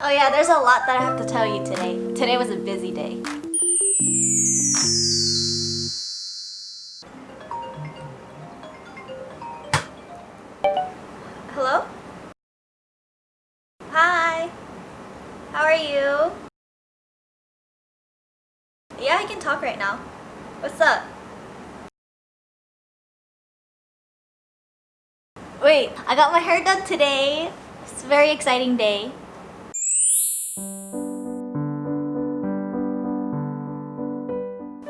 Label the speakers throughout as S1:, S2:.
S1: Oh yeah, there's a lot that I have to tell you today. Today was a busy day. Hello? Hi. How are you? Yeah, I can talk right now. What's up? Wait, I got my hair done today. It's a very exciting day.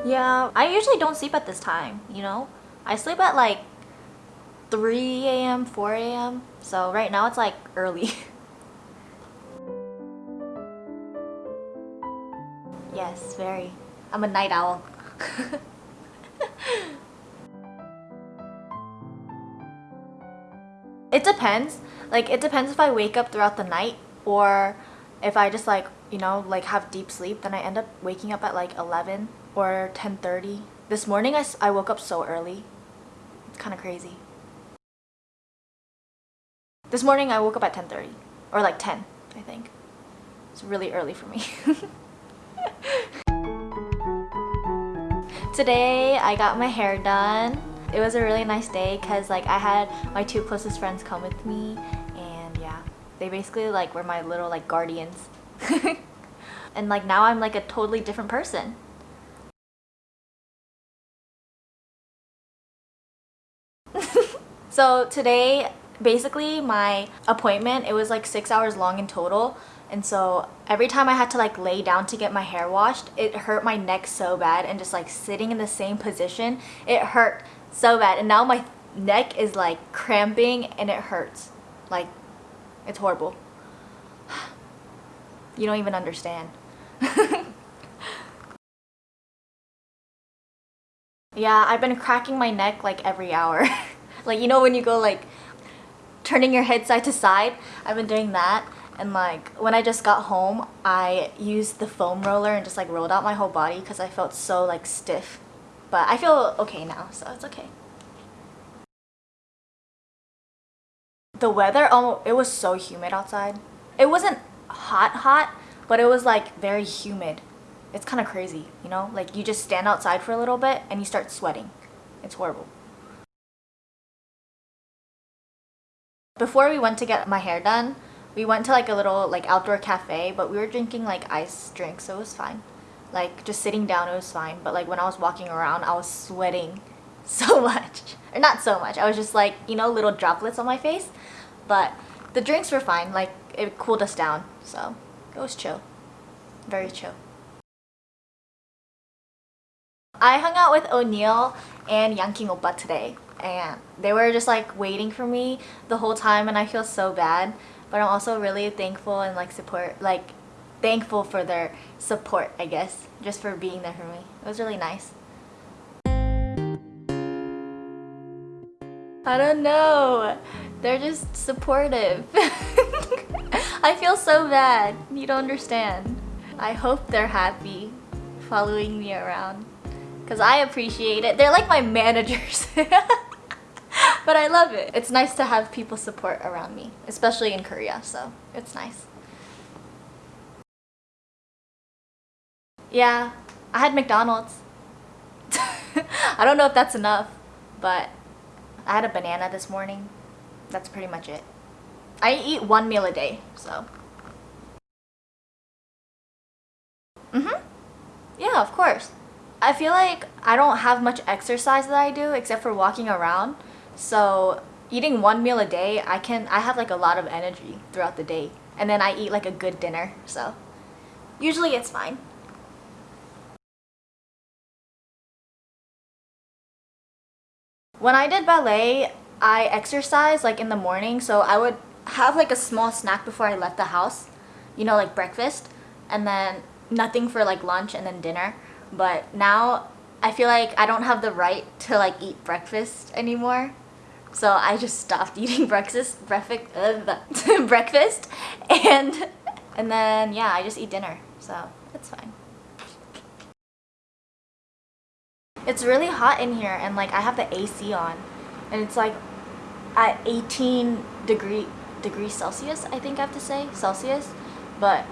S1: Yeah, I usually don't sleep at this time, you know? I sleep at like 3 a.m., 4 a.m. So right now it's like early. yes, very. I'm a night owl. it depends. Like it depends if I wake up throughout the night or if I just like, you know, like have deep sleep, then I end up waking up at like 11 or 10.30. This morning I, I woke up so early. It's kind of crazy. This morning I woke up at 10.30 or like 10 I think. It's really early for me. Today I got my hair done. It was a really nice day because like I had my two closest friends come with me and yeah they basically like were my little like guardians and like now I'm like a totally different person so today basically my appointment it was like six hours long in total. And so every time I had to like lay down to get my hair washed it hurt my neck so bad and just like sitting in the same position it hurt so bad. And now my neck is like cramping and it hurts. Like it's horrible. You don't even understand. Yeah I've been cracking my neck like every hour like you know when you go like turning your head side to side? I've been doing that and like when I just got home I used the foam roller and just like rolled out my whole body because I felt so like stiff. But I feel okay now so it's okay. The weather oh it was so humid outside. It wasn't hot hot but it was like very humid. It's kind of crazy you know? Like you just stand outside for a little bit and you start sweating. It's horrible Before we went to get my hair done, we went to like a little like outdoor cafe, but we were drinking like ice drinks, so it was fine. Like just sitting down, it was fine. But like when I was walking around, I was sweating so much. Or not so much. I was just like, you know, little droplets on my face. But the drinks were fine. Like it cooled us down. So it was chill. Very chill. I hung out with O'Neill and Yanking Oppa today and they were just like waiting for me the whole time and I feel so bad. But I'm also really thankful and like support like thankful for their support I guess just for being there for me. It was really nice. I don't know. They're just supportive. I feel so bad. You don't understand. I hope they're happy following me around because I appreciate it. They're like my managers. but I love it. It's nice to have people support around me, especially in Korea, so it's nice. Yeah, I had McDonald's. I don't know if that's enough, but I had a banana this morning. That's pretty much it. I eat one meal a day, so. Mm-hmm. Yeah, of course. I feel like I don't have much exercise that I do except for walking around. So eating one meal a day, I can I have like a lot of energy throughout the day. And then I eat like a good dinner. So usually it's fine. When I did ballet, I exercised like in the morning. So I would have like a small snack before I left the house. You know, like breakfast. And then nothing for like lunch and then dinner. But now I feel like I don't have the right to like eat breakfast anymore. So I just stopped eating breakfast, breakfast, uh, breakfast, and and then yeah, I just eat dinner. So it's fine. It's really hot in here, and like I have the AC on, and it's like at 18 degree degrees Celsius. I think I have to say Celsius, but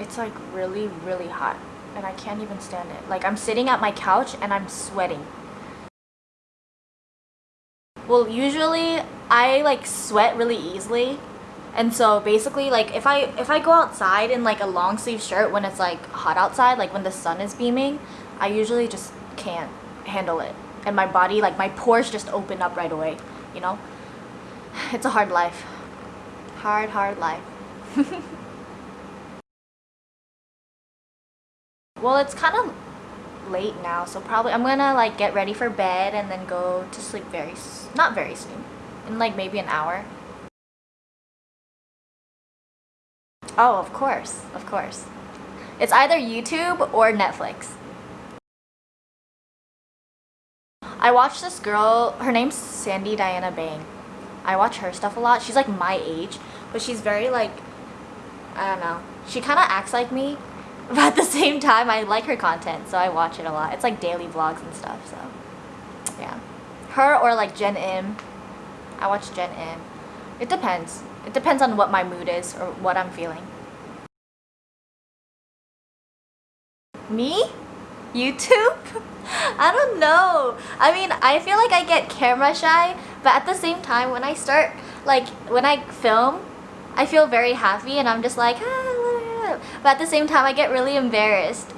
S1: it's like really, really hot and I can't even stand it. Like I'm sitting at my couch and I'm sweating. Well, usually I like sweat really easily. And so basically like if I if I go outside in like a long sleeve shirt when it's like hot outside, like when the sun is beaming, I usually just can't handle it. And my body like my pores just open up right away, you know? It's a hard life. Hard, hard life. well, it's kind of late now, so probably I'm gonna like get ready for bed and then go to sleep very, not very soon, in like maybe an hour. Oh, of course, of course. It's either YouTube or Netflix. I watched this girl, her name's Sandy Diana Bang. I watch her stuff a lot. She's like my age, but she's very like, I don't know. She kind of acts like me, but at the same time, I like her content, so I watch it a lot. It's like daily vlogs and stuff, so yeah. Her or like Jen Im. I watch Jen Im. It depends. It depends on what my mood is or what I'm feeling. Me? YouTube? I don't know. I mean, I feel like I get camera shy, but at the same time, when I start, like, when I film, I feel very happy and I'm just like, ah, but at the same time, I get really embarrassed.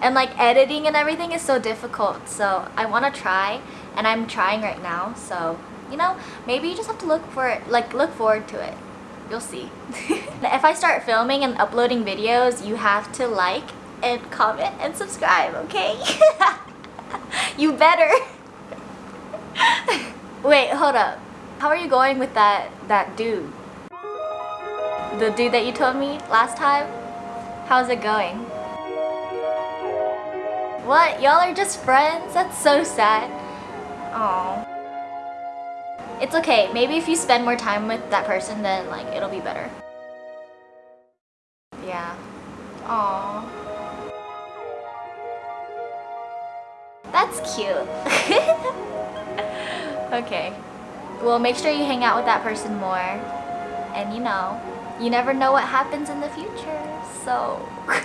S1: And like editing and everything is so difficult, so I want to try, and I'm trying right now, so, you know, maybe you just have to look for it, like, look forward to it. You'll see. if I start filming and uploading videos, you have to like and comment and subscribe, okay? you better. Wait, hold up. How are you going with that that dude? The dude that you told me last time? How's it going? What? Y'all are just friends? That's so sad. Oh. It's okay. Maybe if you spend more time with that person, then like it'll be better. Yeah. Aww. That's cute. okay. Well, make sure you hang out with that person more. And you know, you never know what happens in the future, so...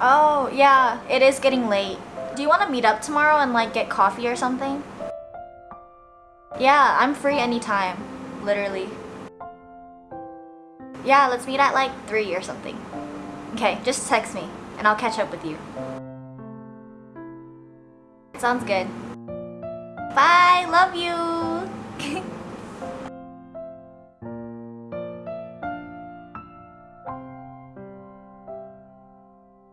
S1: oh, yeah, it is getting late. Do you want to meet up tomorrow and like get coffee or something? Yeah, I'm free anytime, literally. Yeah, let's meet at like 3 or something. Okay, just text me and I'll catch up with you. Sounds good. Bye. Love you.